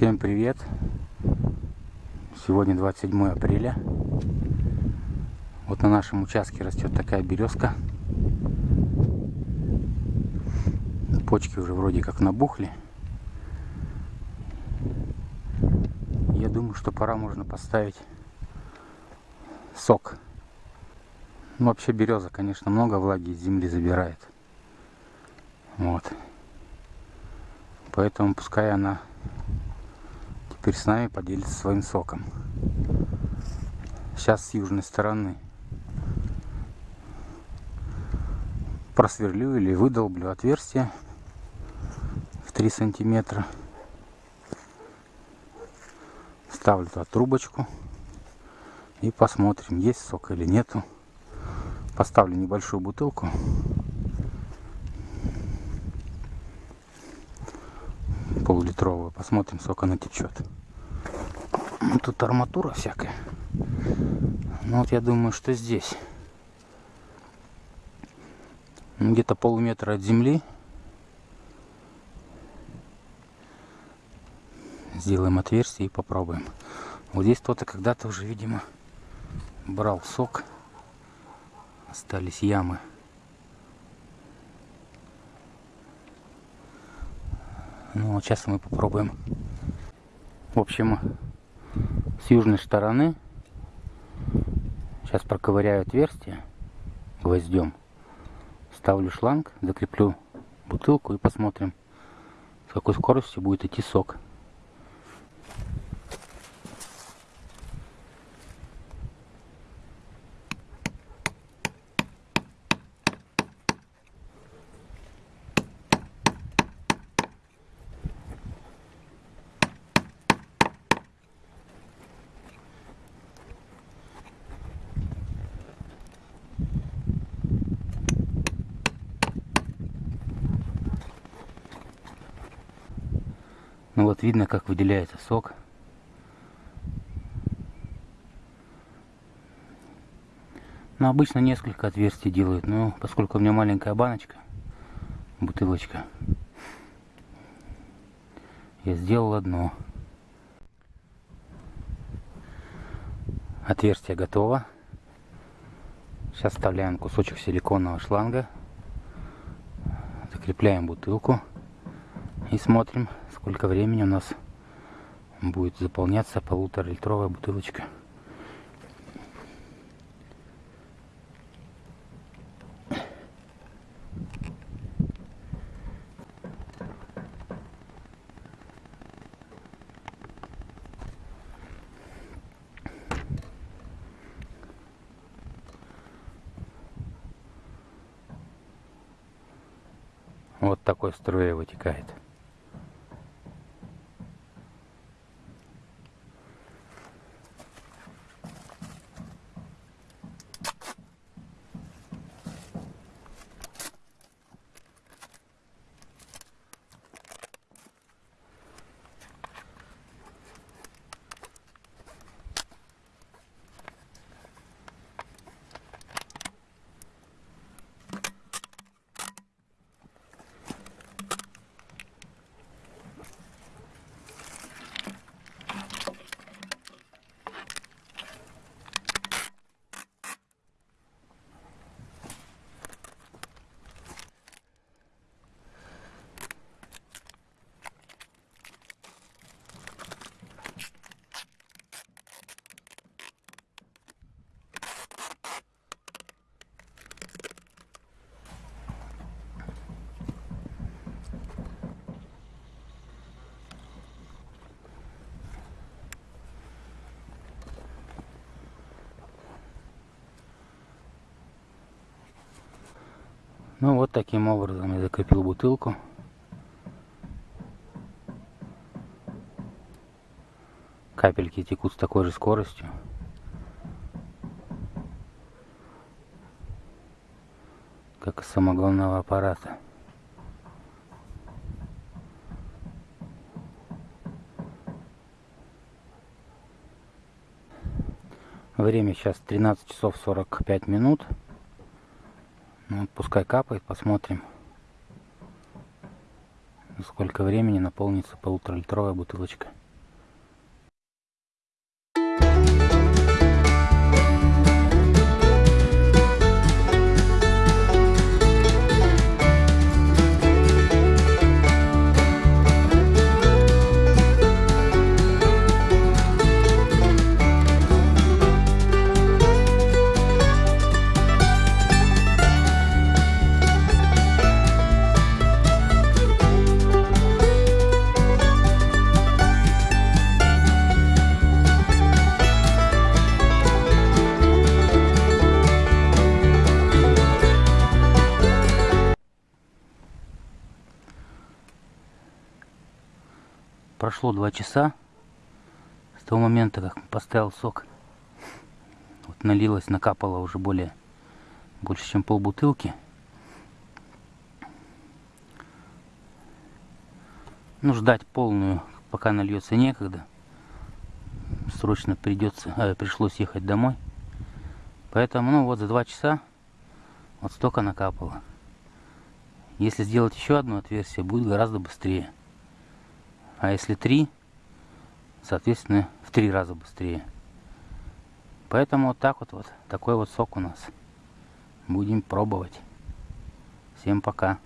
Всем привет! Сегодня 27 апреля. Вот на нашем участке растет такая березка. Почки уже вроде как набухли. Я думаю, что пора можно поставить сок. Ну, вообще береза, конечно, много влаги из земли забирает. Вот. Поэтому пускай она теперь с нами поделится своим соком. Сейчас с южной стороны просверлю или выдолблю отверстие в 3 сантиметра. Ставлю туда трубочку и посмотрим, есть сок или нету. Поставлю небольшую бутылку полулитровую. Посмотрим, сколько она течет. Тут арматура всякая. Ну вот я думаю, что здесь. Где-то полметра от земли. Сделаем отверстие и попробуем. Вот здесь кто-то когда-то уже, видимо, брал сок. Остались ямы. Ну, вот сейчас мы попробуем. В общем, с южной стороны сейчас проковыряю отверстие гвоздем. Ставлю шланг, закреплю бутылку и посмотрим, с какой скоростью будет идти сок. Ну вот видно, как выделяется сок. Но ну, обычно несколько отверстий делают, но поскольку у меня маленькая баночка, бутылочка, я сделал одно. Отверстие готово. Сейчас вставляем кусочек силиконового шланга, закрепляем бутылку и смотрим, сколько времени у нас будет заполняться полутора литровая бутылочка. Вот такой струей вытекает. Ну вот таким образом я закрепил бутылку. Капельки текут с такой же скоростью. Как из самогонного аппарата. Время сейчас 13 часов 45 минут. Ну, пускай капает, посмотрим, сколько времени наполнится полуторалитровая бутылочка. Прошло два часа с того момента, как поставил сок. Вот налилось, накапало уже более, больше, чем пол бутылки. Ну, ждать полную, пока нальется некогда. Срочно придется, э, пришлось ехать домой. Поэтому, ну вот за два часа вот столько накапало. Если сделать еще одно отверстие, будет гораздо быстрее. А если три, соответственно, в три раза быстрее. Поэтому вот так вот, вот такой вот сок у нас. Будем пробовать. Всем пока.